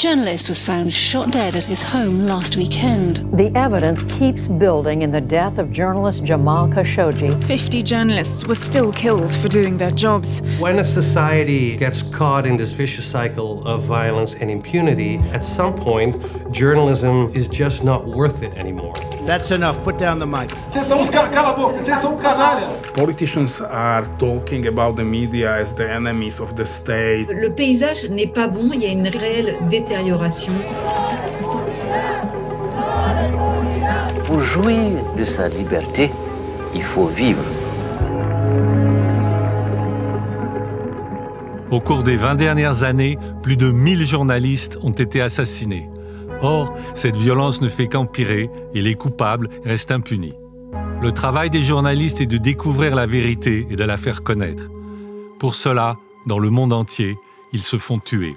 journalist was found shot dead at his home last weekend. The evidence keeps building in the death of journalist Jamal Khashoggi. 50 journalists were still killed for doing their jobs. When a society gets caught in this vicious cycle of violence and impunity, at some point, journalism is just not worth it anymore. That's enough. Put down the mic. Politicians are talking about the media as the enemies of the state. Le paysage n'est pas bon, il y a une réelle détérioration. Pour jouir de sa liberté, il faut vivre. Au cours des 20 dernières années, plus de 1000 journalistes ont été assassinés. Or, cette violence ne fait qu'empirer et les coupables restent impunis. Le travail des journalistes est de découvrir la vérité et de la faire connaître. Pour cela, dans le monde entier, ils se font tuer.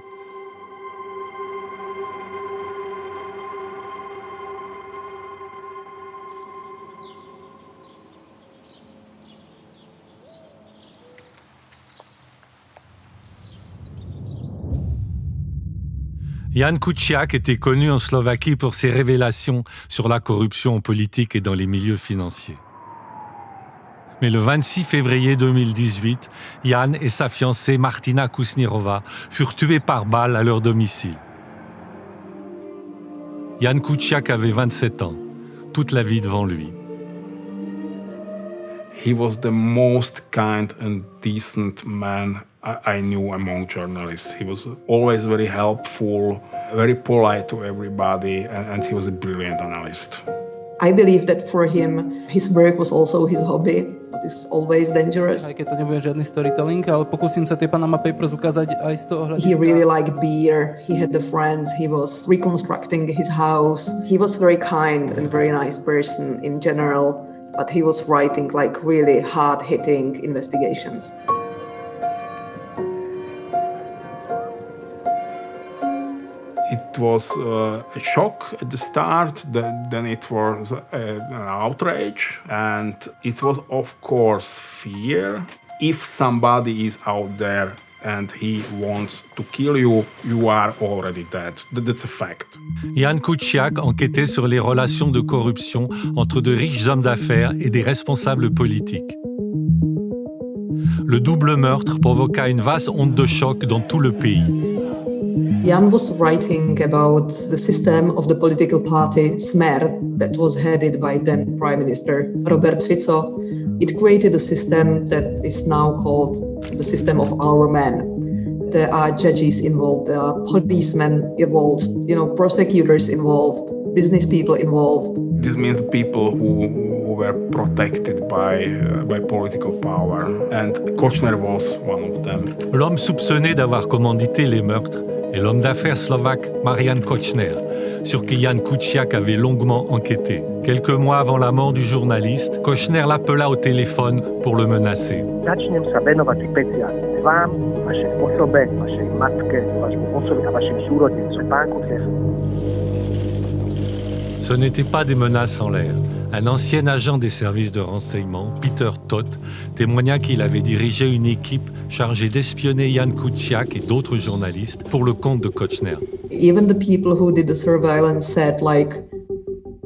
Jan Kuciak était connu en Slovaquie pour ses révélations sur la corruption politique et dans les milieux financiers. Mais le 26 février 2018, Jan et sa fiancée Martina Kusnirova furent tués par balle à leur domicile. Jan Kuciak avait 27 ans, toute la vie devant lui. He was the most kind and decent man I, knew among journalists. He was always very helpful, very polite to everybody, and, and he was a brilliant analyst. I believe that for him, his work was also his hobby, but it's always dangerous. Aj keď to nebude žiadny storytelling, ale pokúsim sa tie Panama Papers ukázať aj z toho hľadiska. He really liked beer, he had the friends, he was reconstructing his house. He was very kind and very nice person in general, but he was writing like really hard-hitting investigations. It was uh, a shock at the start, then, it was uh, an outrage, and it was, of course, fear. If somebody is out there and he wants to kill you, you are already dead. That's a fact. Jan Kuciak enquêtait sur les relations de corruption entre de riches hommes d'affaires et des responsables politiques. Le double meurtre provoqua une vaste onde de choc dans tout le pays. Jan was writing about the system of the political party Smer that was headed by then Prime Minister Robert Fico. It created a system that is now called the system of our men. There are judges involved, there are policemen involved, you know, prosecutors involved, business people involved. This means people who, who were protected by, uh, by political power, and Kochner was one of them. L'homme soupçonné d'avoir commandité les meurtres et l'homme d'affaires slovaque Marian Kochner, sur qui Jan Kuciak avait longuement enquêté. Quelques mois avant la mort du journaliste, Kochner l'appela au téléphone pour le menacer. Ce n'était pas des menaces en l'air. Un ancien agent des services de renseignement, Peter Todt, témoigna qu'il avait dirigé une équipe chargée d'espionner Jan Kuciak et d'autres journalistes pour le compte de Kochner. Even the people who did the surveillance said like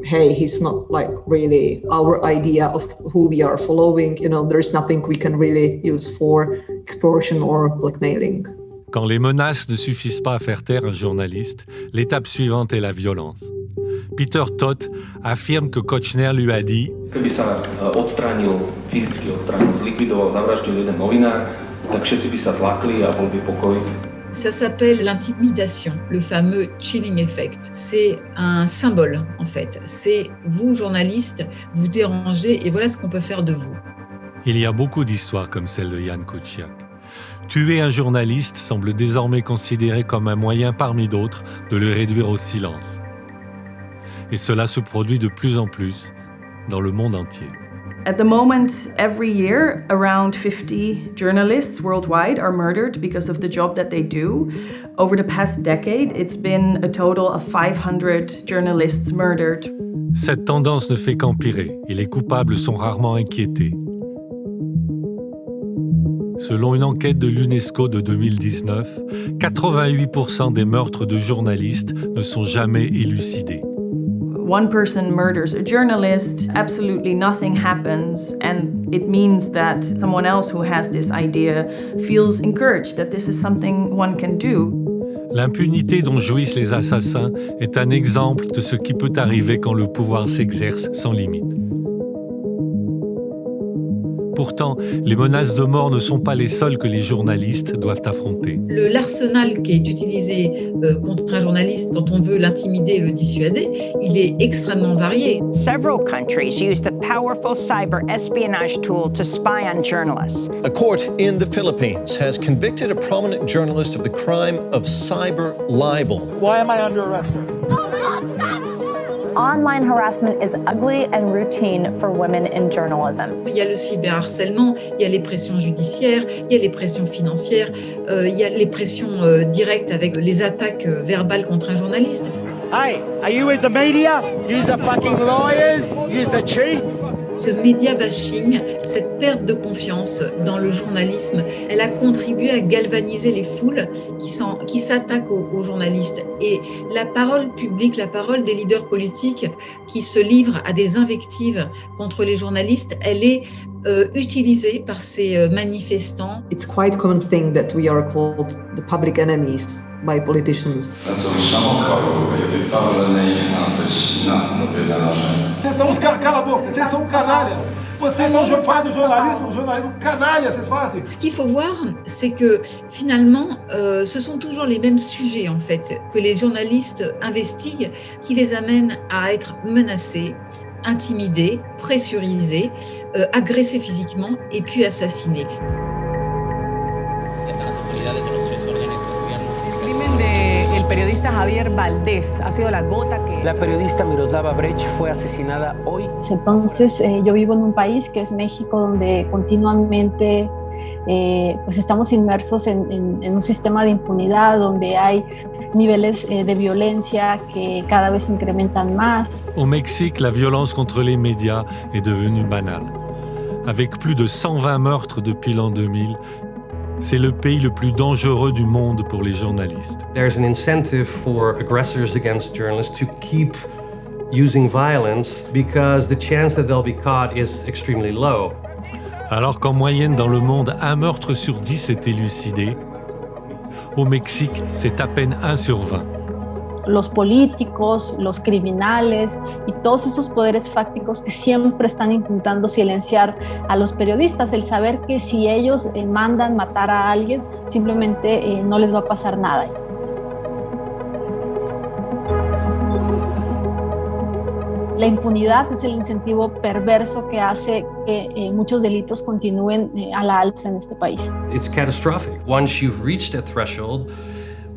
hey, he's not like really our idea of who we are following. You know, there's nothing we can really use for extortion or blackmailing. Quand les menaces ne suffisent pas à faire taire un journaliste, l'étape suivante est la violence. Peter Todt affirme que Kochner lui a dit Keby sa e, odstránil, fyzicky odstránil, zlikvidoval, zavraždil jeden novinár, tak všetci by sa zlakli a bol by pokoj. Ça s'appelle l'intimidation, le fameux chilling effect. C'est un symbole, en fait. C'est vous, journaliste, vous dérangez et voilà ce qu'on peut faire de vous. Il y a beaucoup d'histoires comme celle de Jan Kuciak. Tuer un journaliste semble désormais considéré comme un moyen parmi d'autres de le réduire au silence et cela se produit de plus en plus dans le monde entier. At the moment, every year, around 50 journalists worldwide are murdered because of the job that they do. Over the past decade, it's been a total of 500 journalists murdered. Cette tendance ne fait qu'empirer et les coupables sont rarement inquiétés. Selon une enquête de l'UNESCO de 2019, 88% des meurtres de journalistes ne sont jamais élucidés. One person murders a journalist, absolutely nothing happens, and it means that someone else who has this idea feels encouraged that this is something one can do. L'impunité dont jouissent les assassins est un exemple de ce qui peut arriver quand le pouvoir s'exerce sans limite. Pourtant, les menaces de mort ne sont pas les seules que les journalistes doivent affronter. L'arsenal qui est utilisé euh, contre un journaliste quand on veut l'intimider et le dissuader, il est extrêmement varié. Several countries use the powerful cyber espionage tool to spy on journalists. A court in the Philippines has convicted a prominent journalist of the crime of cyber libel. Why am I under arrest? Online harassment is ugly and routine for women in journalism. Il y a le cyberharcèlement, il y a les pressions judiciaires, il y a les pressions financières, euh, il y a les pressions euh, directes avec les attaques euh, verbales contre un journaliste. Hi, are you with the media? Use the fucking lawyers, use the chiefs. Ce média bashing, cette perte de confiance dans le journalisme, elle a contribué à galvaniser les foules qui s'attaquent aux, journalistes. Et la parole publique, la parole des leaders politiques qui se livrent à des invectives contre les journalistes, elle est euh, utilisée par ces euh, manifestants. It's quite common thing that we are called the public enemies by politicians. Vocês são os cala a boca, vocês são canalha. Vocês não fazem jornalismo, jornalismo canalha, vocês fazem. Ce qu'il faut voir, c'est que finalement, euh, ce sont toujours les mêmes sujets en fait que les journalistes investiguent, qui les amènent à être menacés, intimidés, pressurisés, euh, agressés physiquement et puis assassinés. Periodista Javier Valdés ha sido la gota que... La periodista Miroslava Brecht fue asesinada hoy. Entonces, eh, yo vivo en un país que es México, donde continuamente eh, pues estamos inmersos en, en, en, un sistema de impunidad, donde hay niveles eh, de violencia que cada vez incrementan más. Au Mexique, la violence contre les médias est devenue banale. Avec plus de 120 meurtres depuis l'an 2000, c'est le pays le plus dangereux du monde pour les journalistes. There's an incentive for aggressors against journalists to keep using violence because the chance that they'll be caught is extremely low. Alors qu'en moyenne dans le monde, un meurtre sur 10 est élucidé, au Mexique, c'est à peine 1 sur 20. Los políticos, los criminales y todos esos poderes fácticos que siempre están intentando silenciar a los periodistas, el saber que si ellos eh, mandan matar a alguien, simplemente eh, no les va a pasar nada. La impunidad es el incentivo perverso que hace que eh, muchos delitos continúen a la alza en este país. It's catastrophic. Once you've reached that threshold,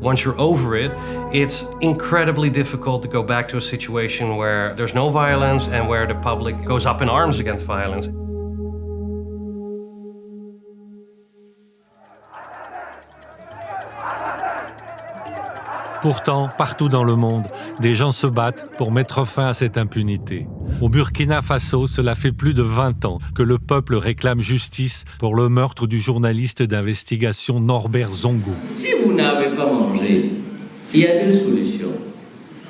once you're over it, it's incredibly difficult to go back to a situation where there's no violence and where the public goes up in arms against violence. Pourtant, partout dans le monde, des gens se battent pour mettre fin à cette impunité. Au Burkina Faso, cela fait plus de 20 ans que le peuple réclame justice pour le meurtre du journaliste d'investigation Norbert Zongo. Si vous n'avez pas mangé, il y a deux solutions.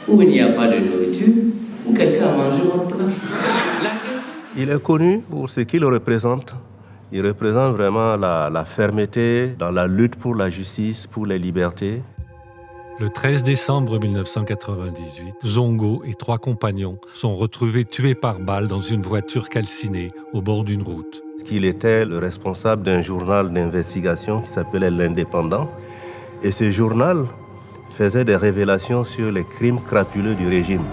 Ou il n'y a pas de nourriture, ou quelqu'un a mangé votre place. Il est connu pour ce qu'il représente. Il représente vraiment la, la fermeté dans la lutte pour la justice, pour les libertés. Le 13 décembre 1998, Zongo et trois compagnons sont retrouvés tués par balle dans une voiture calcinée au bord d'une route. Il était le responsable d'un journal d'investigation qui s'appelait L'Indépendant. Et ce journal faisait des révélations sur les crimes crapuleux du régime.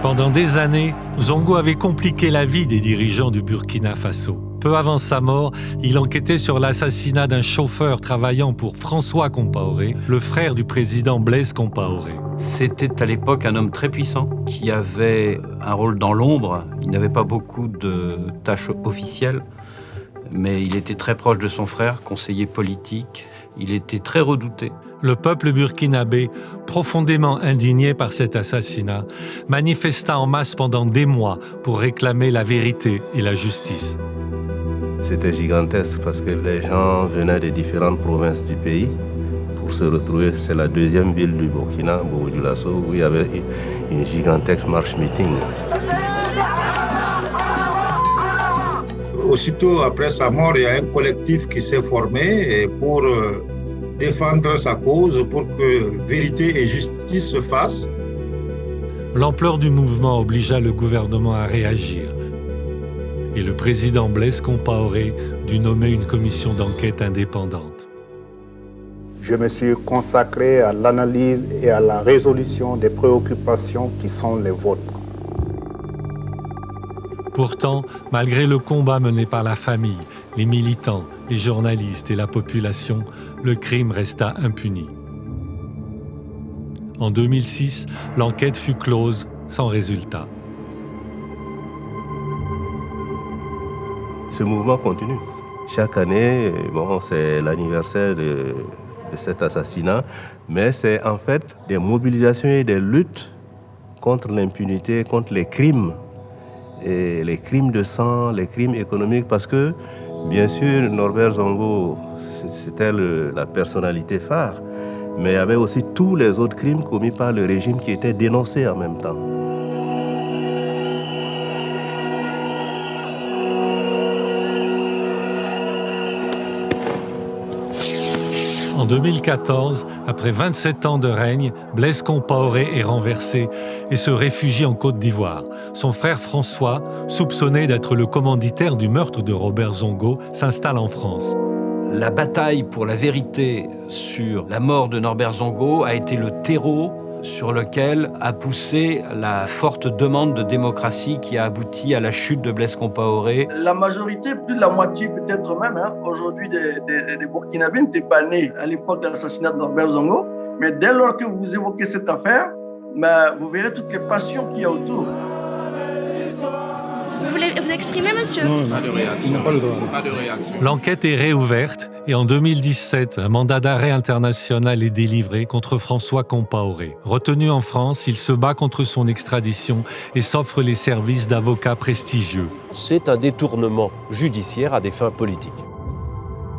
Pendant des années, Zongo avait compliqué la vie des dirigeants du Burkina Faso. Peu avant sa mort, il enquêtait sur l'assassinat d'un chauffeur travaillant pour François Compaoré, le frère du président Blaise Compaoré. C'était à l'époque un homme très puissant qui avait un rôle dans l'ombre. Il n'avait pas beaucoup de tâches officielles, mais il était très proche de son frère, conseiller politique. Il était très redouté. Le peuple burkinabé, profondément indigné par cet assassinat, manifesta en masse pendant des mois pour réclamer la vérité et la justice. C'était gigantesque parce que les gens venaient de différentes provinces du pays pour se retrouver. C'est la deuxième ville du Burkina, Bourg-du-Lasso, où il y avait une gigantesque marche meeting. Aussitôt après sa mort, il y a un collectif qui s'est formé pour euh, défendre sa cause, pour que vérité et justice se fassent. L'ampleur du mouvement obligea le gouvernement à réagir. Et le président Blaise Compaoré dut nommer une commission d'enquête indépendante. Je me suis consacré à l'analyse et à la résolution des préoccupations qui sont les vôtres. Pourtant, malgré le combat mené par la famille, les militants, les journalistes et la population, le crime resta impuni. En 2006, l'enquête fut close sans résultat. Ce mouvement continue. Chaque année, bon, c'est l'anniversaire de, de cet assassinat, mais c'est en fait des mobilisations et des luttes contre l'impunité, contre les crimes et les crimes de sang, les crimes économiques, parce que, bien sûr, Norbert Zongo, c'était la personnalité phare, mais il y avait aussi tous les autres crimes commis par le régime qui étaient dénoncés en même temps. En 2014, après 27 ans de règne, Blaise Compaoré est renversé et se réfugie en Côte d'Ivoire. Son frère François, soupçonné d'être le commanditaire du meurtre de Robert Zongo, s'installe en France. La bataille pour la vérité sur la mort de Norbert Zongo a été le terreau sur lequel a poussé la forte demande de démocratie qui a abouti à la chute de Blaise Compaoré. La majorité, plus de la moitié peut-être même, hein, aujourd'hui des, des, Burkinabés n'étaient à l'époque de l'assassinat de Norbert Zongo. Mais dès lors que vous évoquez cette affaire, ben, vous verrez toutes les passions qu'il y a autour. Vous voulez vous exprimer, monsieur Non, pas de réaction. Pas le droit. Pas de réaction. L'enquête est réouverte et en 2017, un mandat d'arrêt international est délivré contre François Compaoré. Retenu en France, il se bat contre son extradition et s'offre les services d'avocats prestigieux. C'est un détournement judiciaire à des fins politiques.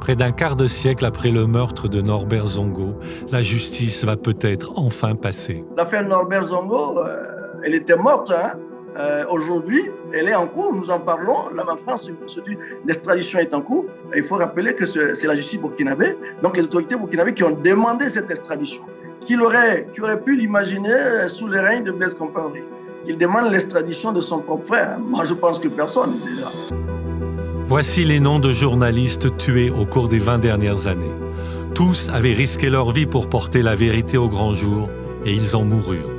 Près d'un quart de siècle après le meurtre de Norbert Zongo, la justice va peut-être enfin passer. L'affaire Norbert Zongo, euh, elle était morte, hein euh, aujourd'hui, elle est en cours, nous en parlons. Là, en France, une procédure d'extradition est en cours. il faut rappeler que c'est la justice burkinabé, donc les autorités burkinabées qui ont demandé cette extradition. Qui aurait, qui aurait pu l'imaginer sous le règne de Blaise Compaoré Il demande l'extradition de son propre frère. Moi, je pense que personne, déjà. Voici les noms de journalistes tués au cours des 20 dernières années. Tous avaient risqué leur vie pour porter la vérité au grand jour et ils en moururent.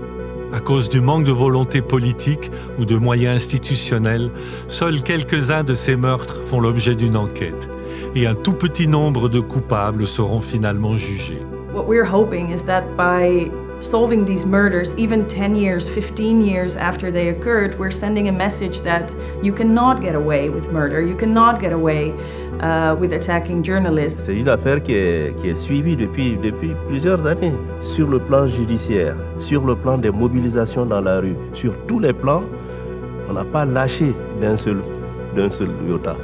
À cause du manque de volonté politique ou de moyens institutionnels, seuls quelques-uns de ces meurtres font l'objet d'une enquête et un tout petit nombre de coupables seront finalement jugés. Solving these murders, even 10 years, 15 years after they occurred, we're sending a message that you cannot get away with murder, you cannot get away uh, with attacking journalists. C'est une affaire qui est, qui est suivie depuis, depuis plusieurs années sur le plan judiciaire, sur le plan des mobilisations dans la rue, sur tous les plans. On n'a pas lâché d'un seul, d'un seul iota.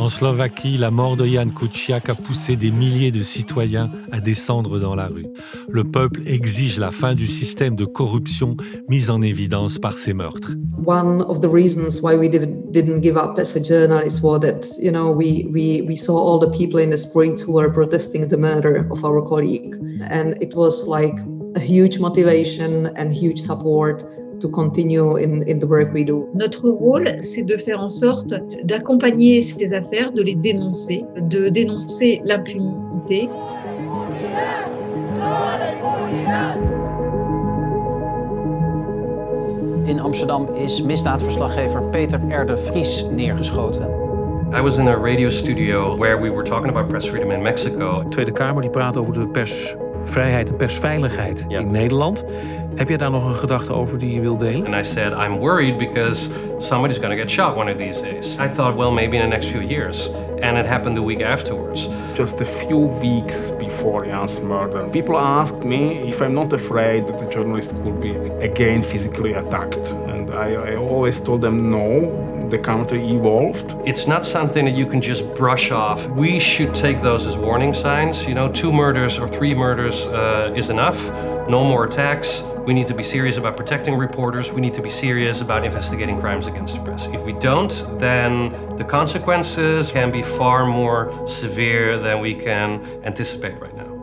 En Slovaquie, la mort de Jan Kuciak a poussé des milliers de citoyens à descendre dans la rue. Le peuple exige la fin du système de corruption mis en évidence par ces meurtres. One of the reasons why we didn't give up as a journalist was that, you know, we, we, we saw all the people in the streets who were protesting the murder of our colleague. And it was like a huge motivation and huge support to continue in, in the work we do. Notre rôle, c'est de faire en sorte d'accompagner ces affaires, de les dénoncer, de dénoncer l'impunité. In Amsterdam is misdaadverslaggever Peter R. Vries neergeschoten. I was in a radio studio where we were talking about press freedom in Mexico. De Tweede Kamer die praat over de persvrijheid en persveiligheid in Nederland. Heb jij daar nog een gedachte over die je wil delen? And I said, I'm worried because somebody's going to get shot one of these days. I thought, well, maybe in the next few years. And it happened the week afterwards. Just a few weeks before Jan's murder, people asked me if I'm not afraid that the journalist could be again physically attacked. And I, I always told them no, the country evolved. It's not something that you can just brush off. We should take those as warning signs. You know, two murders or three murders uh, is enough. No more attacks. We need to be serious about protecting reporters. We need to be serious about investigating crimes against the press. If we don't, then the consequences can be far more severe than we can anticipate right now.